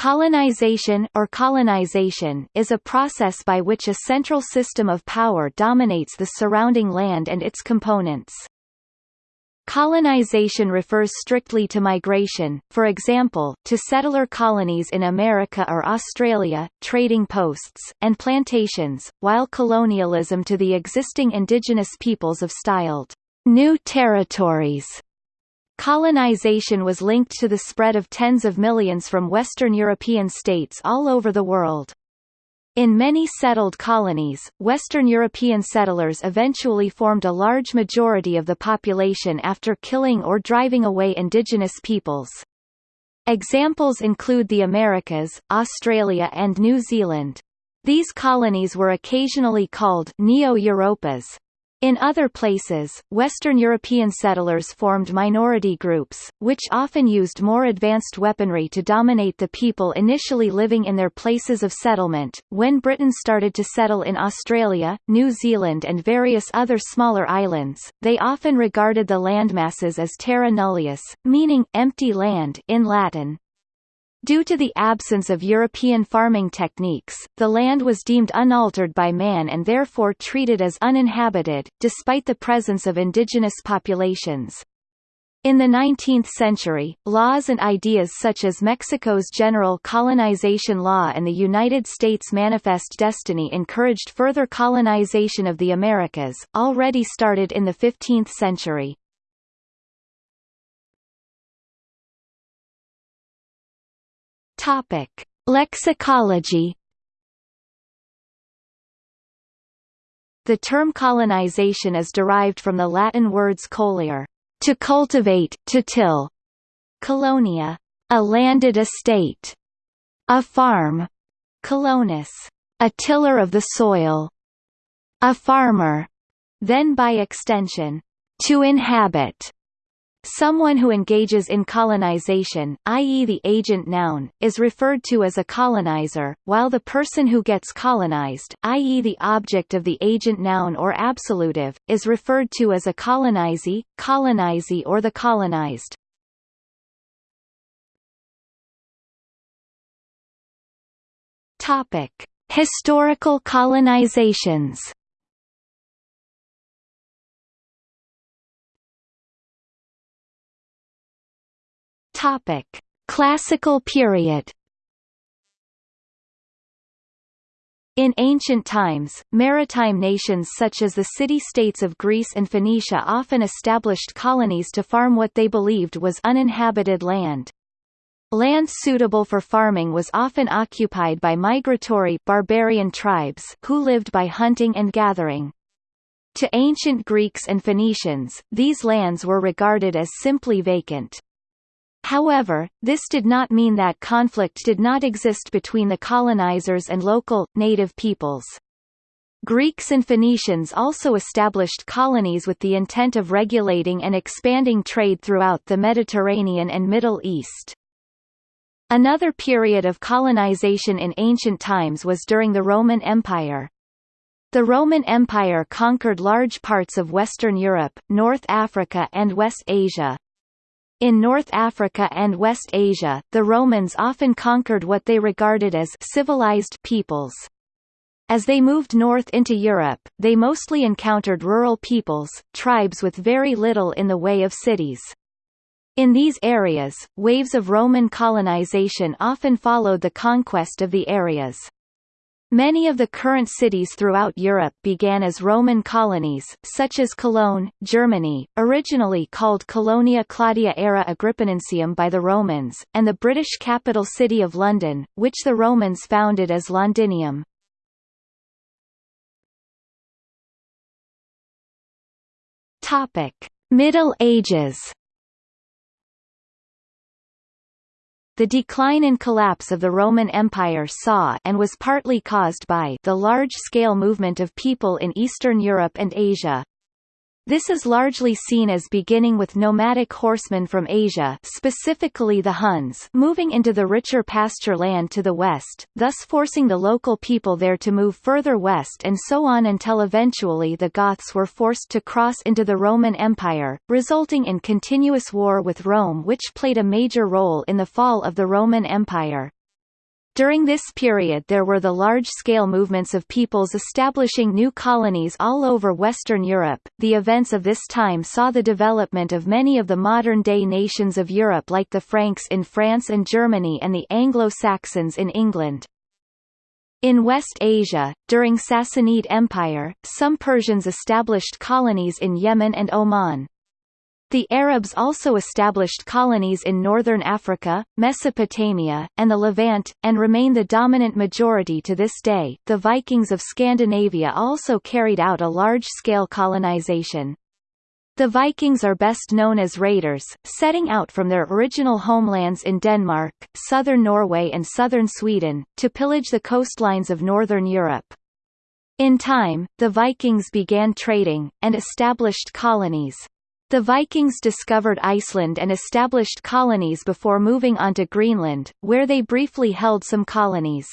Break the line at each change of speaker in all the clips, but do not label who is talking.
Colonization or colonization is a process by which a central system of power dominates the surrounding land and its components. Colonization refers strictly to migration, for example, to settler colonies in America or Australia, trading posts, and plantations, while colonialism to the existing indigenous peoples of styled new territories Colonization was linked to the spread of tens of millions from Western European states all over the world. In many settled colonies, Western European settlers eventually formed a large majority of the population after killing or driving away indigenous peoples. Examples include the Americas, Australia and New Zealand. These colonies were occasionally called Neo-Europas, in other places, Western European settlers formed minority groups, which often used more advanced weaponry to dominate the people initially living in their places of settlement. When Britain started to settle in Australia, New Zealand, and various other smaller islands, they often regarded the landmasses as terra nullius, meaning empty land in Latin. Due to the absence of European farming techniques, the land was deemed unaltered by man and therefore treated as uninhabited, despite the presence of indigenous populations. In the 19th century, laws and ideas such as Mexico's General Colonization Law and the United States Manifest Destiny encouraged further colonization of the Americas, already started in the 15th century. Topic: Lexicology. The term colonization is derived from the Latin words colere, to cultivate, to till, colonia, a landed estate, a farm, colonus, a tiller of the soil, a farmer, then by extension, to inhabit. Someone who engages in colonization, i.e. the agent noun, is referred to as a colonizer, while the person who gets colonized, i.e. the object of the agent noun or absolutive, is referred to as a colonizee, colonizee or the colonized. Topic: Historical colonizations Topic: Classical period. In ancient times, maritime nations such as the city-states of Greece and Phoenicia often established colonies to farm what they believed was uninhabited land. Land suitable for farming was often occupied by migratory barbarian tribes who lived by hunting and gathering. To ancient Greeks and Phoenicians, these lands were regarded as simply vacant. However, this did not mean that conflict did not exist between the colonizers and local, native peoples. Greeks and Phoenicians also established colonies with the intent of regulating and expanding trade throughout the Mediterranean and Middle East. Another period of colonization in ancient times was during the Roman Empire. The Roman Empire conquered large parts of Western Europe, North Africa and West Asia, in North Africa and West Asia, the Romans often conquered what they regarded as civilized peoples. As they moved north into Europe, they mostly encountered rural peoples, tribes with very little in the way of cities. In these areas, waves of Roman colonization often followed the conquest of the areas. Many of the current cities throughout Europe began as Roman colonies, such as Cologne, Germany, originally called Colonia Claudia Ara Agrippinensium by the Romans, and the British capital city of London, which the Romans founded as Londinium. Middle Ages The decline and collapse of the Roman Empire saw and was partly caused by the large-scale movement of people in Eastern Europe and Asia, this is largely seen as beginning with nomadic horsemen from Asia specifically the Huns moving into the richer pasture land to the west, thus forcing the local people there to move further west and so on until eventually the Goths were forced to cross into the Roman Empire, resulting in continuous war with Rome which played a major role in the fall of the Roman Empire. During this period there were the large-scale movements of peoples establishing new colonies all over Western Europe. The events of this time saw the development of many of the modern-day nations of Europe like the Franks in France and Germany and the Anglo-Saxons in England. In West Asia, during Sassanid Empire, some Persians established colonies in Yemen and Oman. The Arabs also established colonies in northern Africa, Mesopotamia, and the Levant, and remain the dominant majority to this day. The Vikings of Scandinavia also carried out a large-scale colonization. The Vikings are best known as raiders, setting out from their original homelands in Denmark, southern Norway and southern Sweden, to pillage the coastlines of northern Europe. In time, the Vikings began trading, and established colonies. The Vikings discovered Iceland and established colonies before moving on to Greenland, where they briefly held some colonies.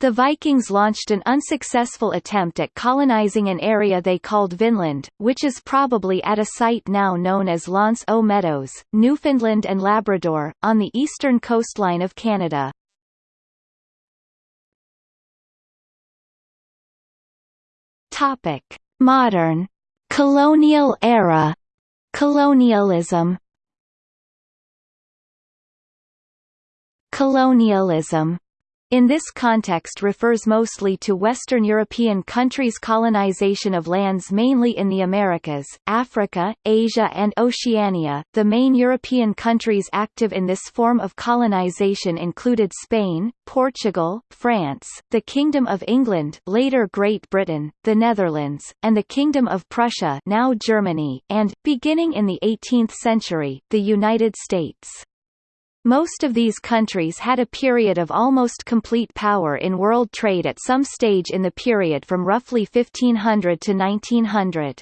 The Vikings launched an unsuccessful attempt at colonizing an area they called Vinland, which is probably at a site now known as L'Anse aux Meadows, Newfoundland and Labrador, on the eastern coastline of Canada. Modern colonial era Colonialism. Colonialism in this context refers mostly to Western European countries' colonization of lands mainly in the Americas, Africa, Asia and Oceania. The main European countries active in this form of colonization included Spain, Portugal, France, the Kingdom of England later Great Britain, the Netherlands, and the Kingdom of Prussia now Germany, and, beginning in the 18th century, the United States. Most of these countries had a period of almost complete power in world trade at some stage in the period from roughly 1500 to 1900.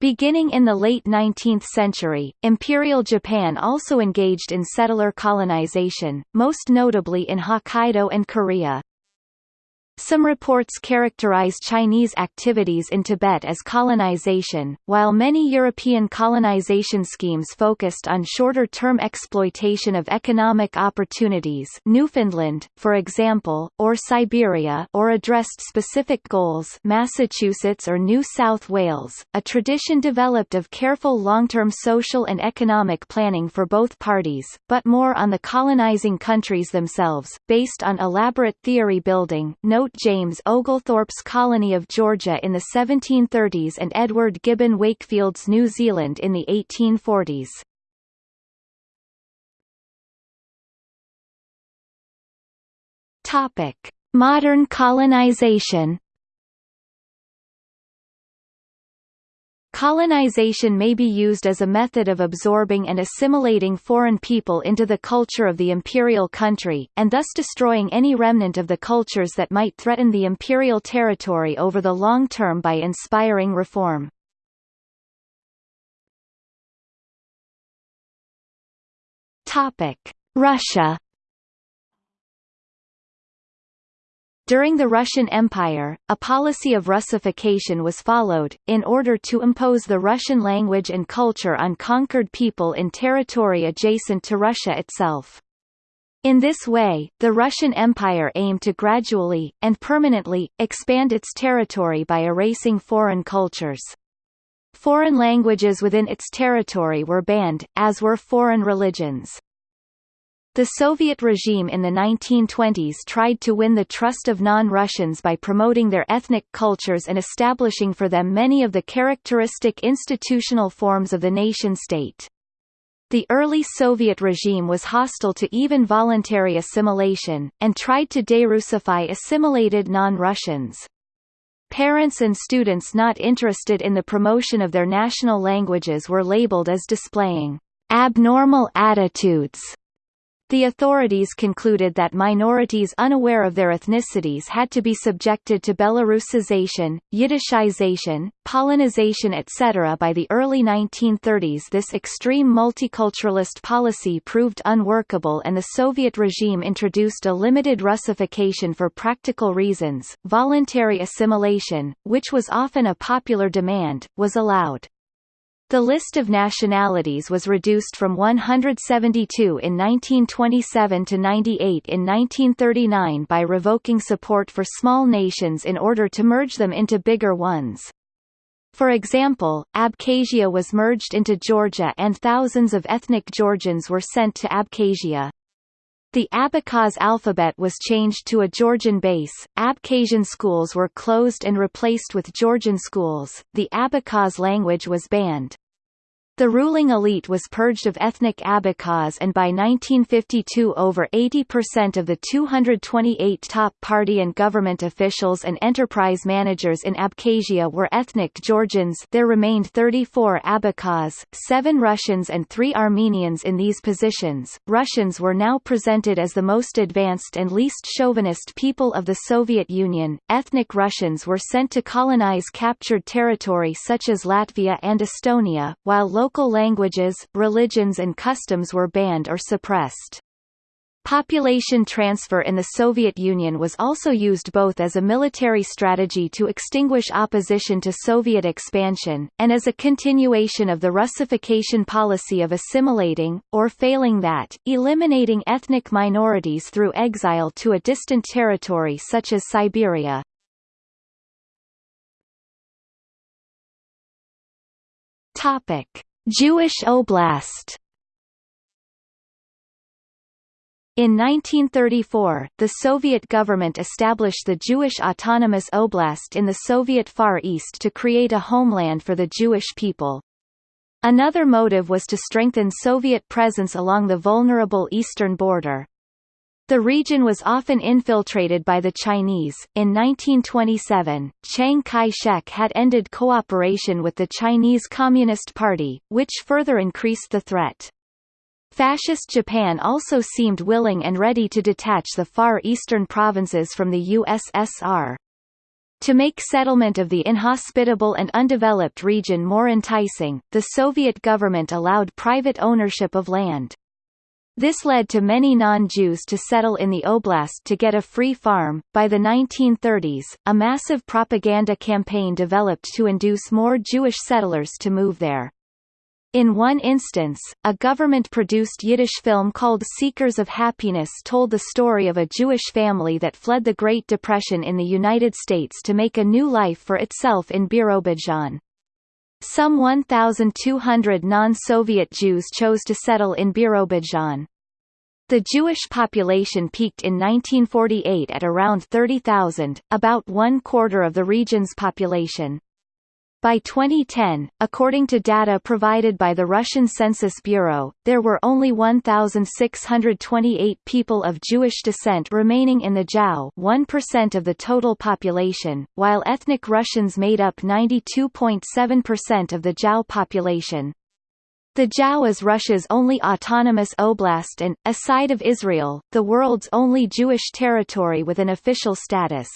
Beginning in the late 19th century, Imperial Japan also engaged in settler colonization, most notably in Hokkaido and Korea. Some reports characterize Chinese activities in Tibet as colonization, while many European colonization schemes focused on shorter-term exploitation of economic opportunities Newfoundland, for example, or Siberia or addressed specific goals Massachusetts or New South Wales, a tradition developed of careful long-term social and economic planning for both parties, but more on the colonizing countries themselves, based on elaborate theory building no Note James Oglethorpe's colony of Georgia in the 1730s and Edward Gibbon Wakefield's New Zealand in the 1840s. Topic: Modern colonization Colonization may be used as a method of absorbing and assimilating foreign people into the culture of the imperial country, and thus destroying any remnant of the cultures that might threaten the imperial territory over the long term by inspiring reform. Russia During the Russian Empire, a policy of Russification was followed, in order to impose the Russian language and culture on conquered people in territory adjacent to Russia itself. In this way, the Russian Empire aimed to gradually, and permanently, expand its territory by erasing foreign cultures. Foreign languages within its territory were banned, as were foreign religions. The Soviet regime in the 1920s tried to win the trust of non-Russians by promoting their ethnic cultures and establishing for them many of the characteristic institutional forms of the nation-state. The early Soviet regime was hostile to even voluntary assimilation, and tried to de-Russify assimilated non-Russians. Parents and students not interested in the promotion of their national languages were labeled as displaying abnormal attitudes the authorities concluded that minorities unaware of their ethnicities had to be subjected to Belarusization, Yiddishization, Polonization etc. By the early 1930s this extreme multiculturalist policy proved unworkable and the Soviet regime introduced a limited Russification for practical reasons. Voluntary assimilation, which was often a popular demand, was allowed. The list of nationalities was reduced from 172 in 1927 to 98 in 1939 by revoking support for small nations in order to merge them into bigger ones. For example, Abkhazia was merged into Georgia and thousands of ethnic Georgians were sent to Abkhazia. The Abkhaz alphabet was changed to a Georgian base, Abkhazian schools were closed and replaced with Georgian schools, the Abkhaz language was banned. The ruling elite was purged of ethnic Abkhaz and by 1952 over 80% of the 228 top party and government officials and enterprise managers in Abkhazia were ethnic Georgians there remained 34 Abkhaz, 7 Russians and 3 Armenians in these positions. Russians were now presented as the most advanced and least chauvinist people of the Soviet Union. Ethnic Russians were sent to colonize captured territory such as Latvia and Estonia, while local languages, religions and customs were banned or suppressed. Population transfer in the Soviet Union was also used both as a military strategy to extinguish opposition to Soviet expansion, and as a continuation of the Russification policy of assimilating, or failing that, eliminating ethnic minorities through exile to a distant territory such as Siberia. Jewish Oblast In 1934, the Soviet government established the Jewish Autonomous Oblast in the Soviet Far East to create a homeland for the Jewish people. Another motive was to strengthen Soviet presence along the vulnerable eastern border. The region was often infiltrated by the Chinese. In 1927, Chiang Kai-shek had ended cooperation with the Chinese Communist Party, which further increased the threat. Fascist Japan also seemed willing and ready to detach the far eastern provinces from the USSR. To make settlement of the inhospitable and undeveloped region more enticing, the Soviet government allowed private ownership of land. This led to many non-Jews to settle in the oblast to get a free farm. By the 1930s, a massive propaganda campaign developed to induce more Jewish settlers to move there. In one instance, a government-produced Yiddish film called Seekers of Happiness told the story of a Jewish family that fled the Great Depression in the United States to make a new life for itself in Birobidzhan. Some 1,200 non-Soviet Jews chose to settle in Birobidzhan. The Jewish population peaked in 1948 at around 30,000, about one quarter of the region's population. By 2010, according to data provided by the Russian Census Bureau, there were only 1,628 people of Jewish descent remaining in the JAO 1% of the total population, while ethnic Russians made up 92.7% of the JAO population. The JAO is Russia's only autonomous oblast and, aside of Israel, the world's only Jewish territory with an official status.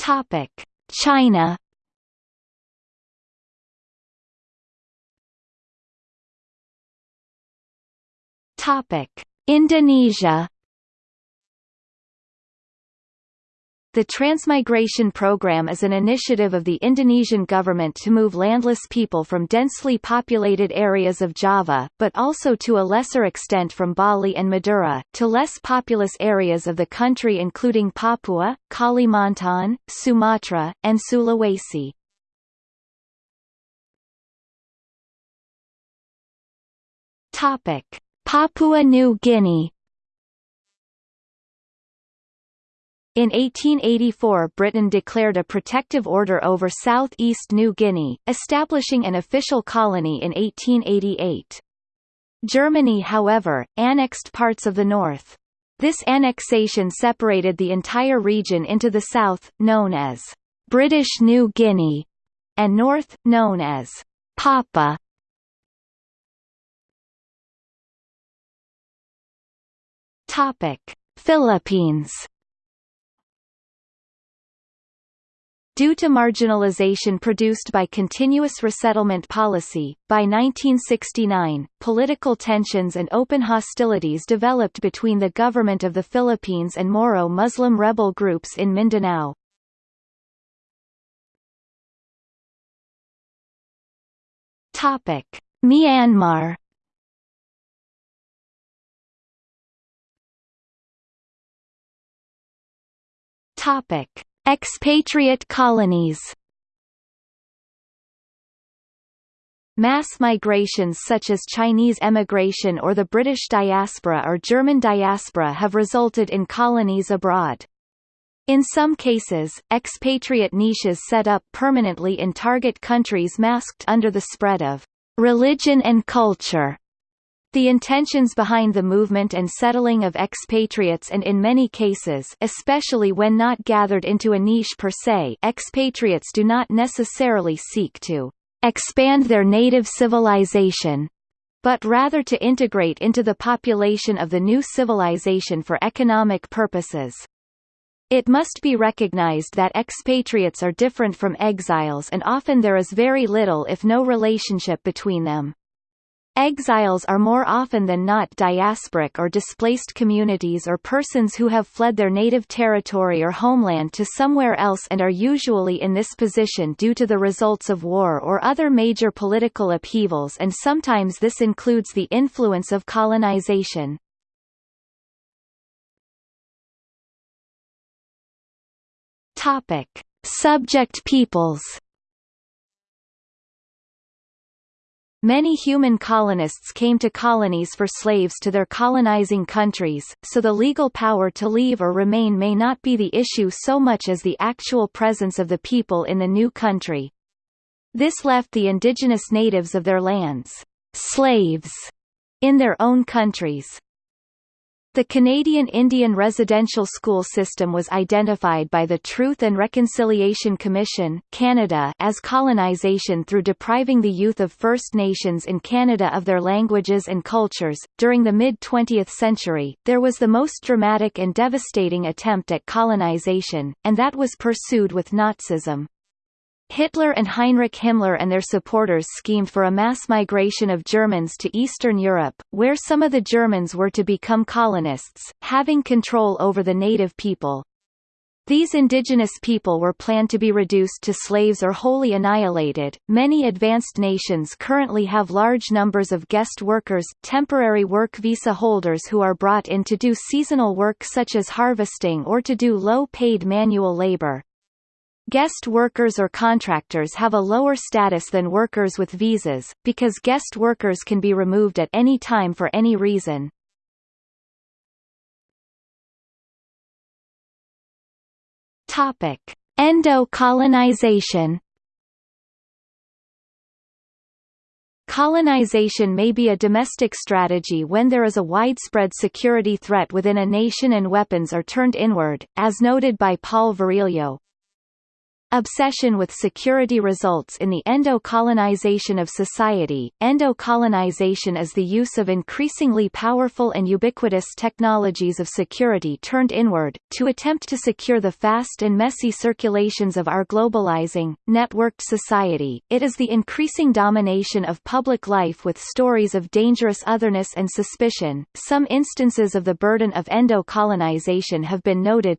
Topic: China. Topic: Indonesia. The Transmigration Program is an initiative of the Indonesian government to move landless people from densely populated areas of Java, but also to a lesser extent from Bali and Madura, to less populous areas of the country including Papua, Kalimantan, Sumatra, and Sulawesi. Papua New Guinea In 1884 Britain declared a protective order over southeast New Guinea, establishing an official colony in 1888. Germany however, annexed parts of the north. This annexation separated the entire region into the south, known as British New Guinea, and north, known as Papua. Philippines Due to marginalization produced by continuous resettlement policy, by 1969, political tensions and open hostilities developed between the government of the Philippines and Moro Muslim rebel groups in Mindanao. Topic: Myanmar. Topic: Expatriate colonies. Mass migrations such as Chinese emigration or the British diaspora or German diaspora have resulted in colonies abroad. In some cases, expatriate niches set up permanently in target countries masked under the spread of religion and culture. The intentions behind the movement and settling of expatriates and in many cases especially when not gathered into a niche per se expatriates do not necessarily seek to expand their native civilization, but rather to integrate into the population of the new civilization for economic purposes. It must be recognized that expatriates are different from exiles and often there is very little if no relationship between them. Exiles are more often than not diasporic or displaced communities or persons who have fled their native territory or homeland to somewhere else and are usually in this position due to the results of war or other major political upheavals and sometimes this includes the influence of colonization. Topic. Subject peoples Many human colonists came to colonies for slaves to their colonizing countries, so the legal power to leave or remain may not be the issue so much as the actual presence of the people in the new country. This left the indigenous natives of their lands, slaves, in their own countries. The Canadian Indian residential school system was identified by the Truth and Reconciliation Commission Canada as colonization through depriving the youth of First Nations in Canada of their languages and cultures. During the mid-20th century, there was the most dramatic and devastating attempt at colonization, and that was pursued with Nazism. Hitler and Heinrich Himmler and their supporters schemed for a mass migration of Germans to Eastern Europe, where some of the Germans were to become colonists, having control over the native people. These indigenous people were planned to be reduced to slaves or wholly annihilated. Many advanced nations currently have large numbers of guest workers, temporary work visa holders who are brought in to do seasonal work such as harvesting or to do low-paid manual labor. Guest workers or contractors have a lower status than workers with visas, because guest workers can be removed at any time for any reason. Topic: Endo-colonization. Colonization may be a domestic strategy when there is a widespread security threat within a nation and weapons are turned inward, as noted by Paul Virilio. Obsession with security results in the endo-colonization of society. Endo-colonization is the use of increasingly powerful and ubiquitous technologies of security turned inward, to attempt to secure the fast and messy circulations of our globalizing, networked society. It is the increasing domination of public life with stories of dangerous otherness and suspicion. Some instances of the burden of endo-colonization have been noted,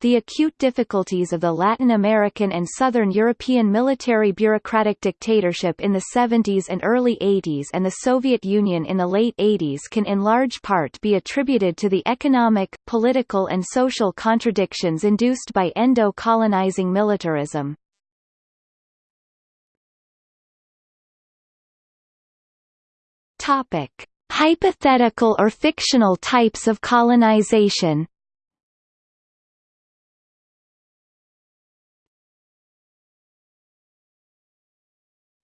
the acute difficulties of the Latin American and Southern European military bureaucratic dictatorship in the 70s and early 80s and the Soviet Union in the late 80s can in large part be attributed to the economic, political and social contradictions induced by endo-colonizing militarism. Hypothetical or fictional types of colonization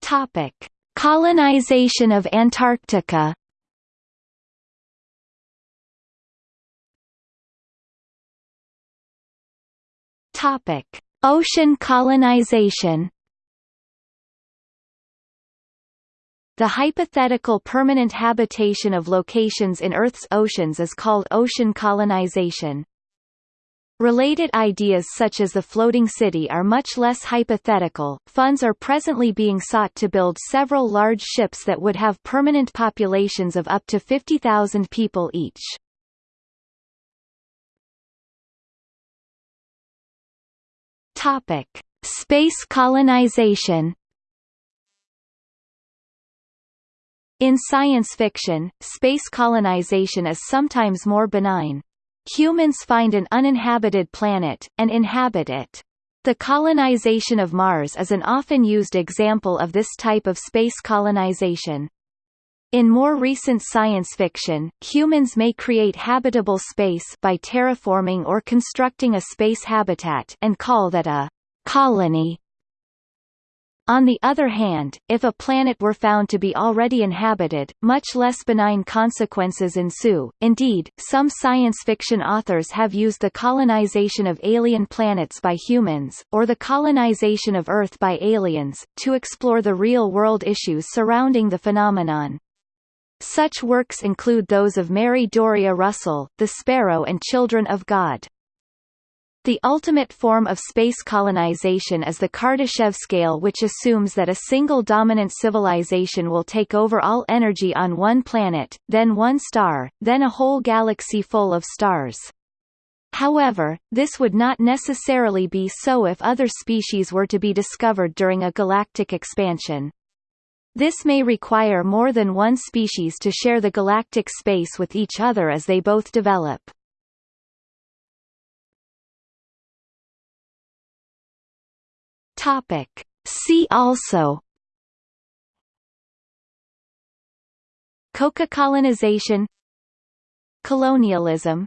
Topic: Colonization of Antarctica. Topic: Ocean colonization. The hypothetical permanent habitation of locations in Earth's oceans is called ocean colonization. Related ideas such as the floating city are much less hypothetical. Funds are presently being sought to build several large ships that would have permanent populations of up to 50,000 people each. Topic: Space colonization. In science fiction, space colonization is sometimes more benign. Humans find an uninhabited planet, and inhabit it. The colonization of Mars is an often used example of this type of space colonization. In more recent science fiction, humans may create habitable space by terraforming or constructing a space habitat and call that a colony. On the other hand, if a planet were found to be already inhabited, much less benign consequences ensue. Indeed, some science fiction authors have used the colonization of alien planets by humans, or the colonization of Earth by aliens, to explore the real-world issues surrounding the phenomenon. Such works include those of Mary Doria Russell, The Sparrow and Children of God. The ultimate form of space colonization is the Kardashev scale which assumes that a single dominant civilization will take over all energy on one planet, then one star, then a whole galaxy full of stars. However, this would not necessarily be so if other species were to be discovered during a galactic expansion. This may require more than one species to share the galactic space with each other as they both develop. Topic. See also Coca colonization Colonialism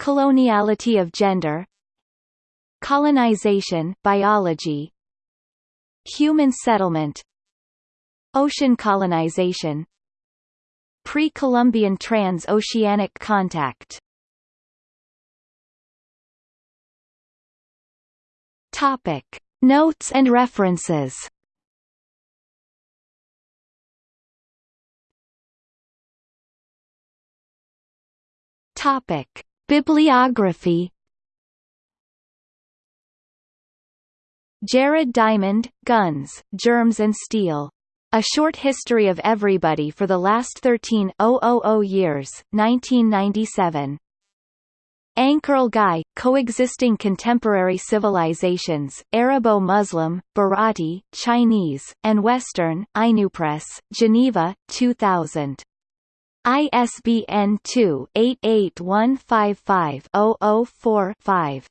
Coloniality of gender Colonization biology Human settlement Ocean colonization Pre-Columbian trans-oceanic contact Topic Notes and references Topic: Bibliography Jared Diamond, Guns, Germs and Steel. A Short History of Everybody for the Last 13 years, 1997. Ankerl Guy, Coexisting Contemporary Civilizations, Arabo-Muslim, Bharati, Chinese, and Western, Press, Geneva, 2000. ISBN 2-88155-004-5.